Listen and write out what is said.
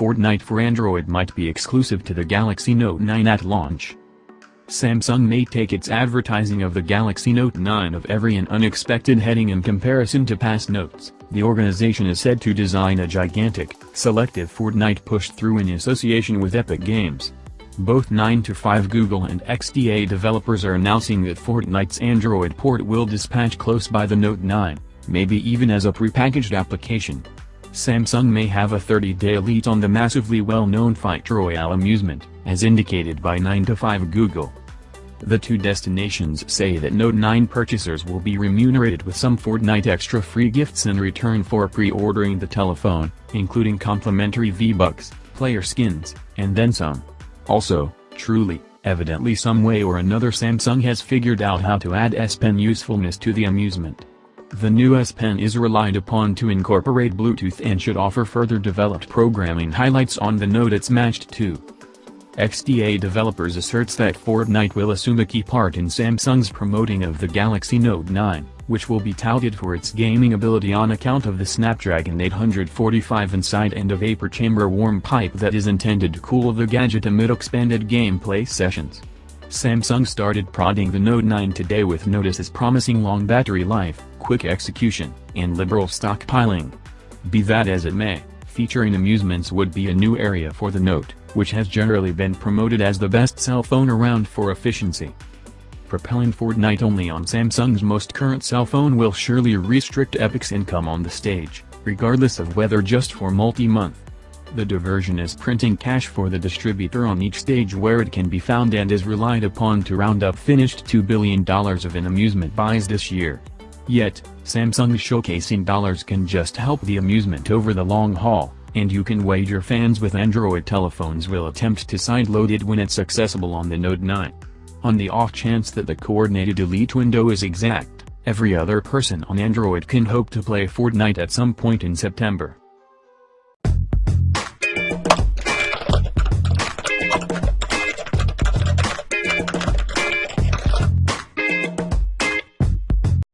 Fortnite for Android might be exclusive to the Galaxy Note 9 at launch. Samsung may take its advertising of the Galaxy Note 9 of every an unexpected heading in comparison to past notes. The organization is said to design a gigantic, selective Fortnite push-through in association with Epic Games. Both 9 to 5 Google and XDA developers are announcing that Fortnite's Android port will dispatch close by the Note 9, maybe even as a prepackaged application. Samsung may have a 30-day lead on the massively well-known Fight Royale amusement, as indicated by 9to5 Google. The two destinations say that Note 9 purchasers will be remunerated with some Fortnite extra free gifts in return for pre-ordering the telephone, including complimentary V-Bucks, player skins, and then some. Also, truly, evidently some way or another Samsung has figured out how to add S Pen usefulness to the amusement. The new S Pen is relied upon to incorporate Bluetooth and should offer further developed programming highlights on the Note it's matched to. XDA developers asserts that Fortnite will assume a key part in Samsung's promoting of the Galaxy Note 9, which will be touted for its gaming ability on account of the Snapdragon 845 inside and a vapor chamber warm pipe that is intended to cool the gadget amid expanded gameplay sessions. Samsung started prodding the Note 9 today with notices promising long battery life, quick execution, and liberal stockpiling. Be that as it may, featuring amusements would be a new area for the Note, which has generally been promoted as the best cell phone around for efficiency. Propelling Fortnite only on Samsung's most current cell phone will surely restrict Epic's income on the stage, regardless of whether just for multi-month. The diversion is printing cash for the distributor on each stage where it can be found and is relied upon to round up finished $2 billion of in-amusement buys this year. Yet, Samsung's showcasing dollars can just help the amusement over the long haul, and you can wager fans with Android telephones will attempt to sideload it when it's accessible on the Note 9. On the off chance that the coordinated delete window is exact, every other person on Android can hope to play Fortnite at some point in September.